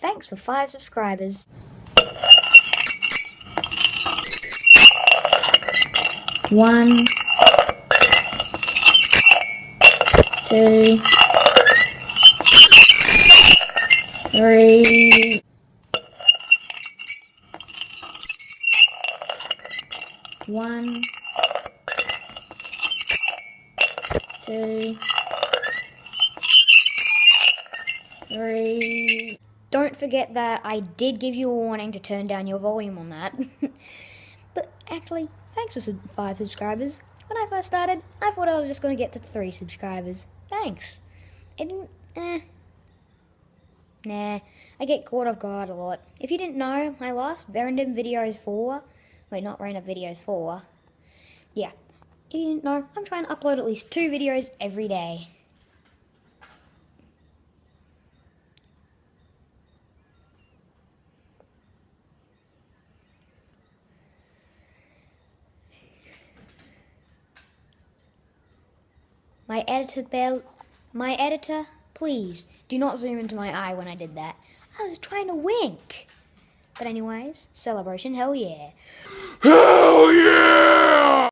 Thanks for five subscribers. One, two, three, one, two, three. Don't forget that I did give you a warning to turn down your volume on that. but actually, thanks for sub- five subscribers. When I first started, I thought I was just going to get to three subscribers. Thanks. It didn't. Eh. Nah, I get caught off guard a lot. If you didn't know, my last random videos 4, wait, not random videos 4, yeah, if you didn't know, I'm trying to upload at least two videos every day. My editor, Bell, my editor, please do not zoom into my eye when I did that. I was trying to wink. But anyways, celebration, hell yeah. Hell yeah!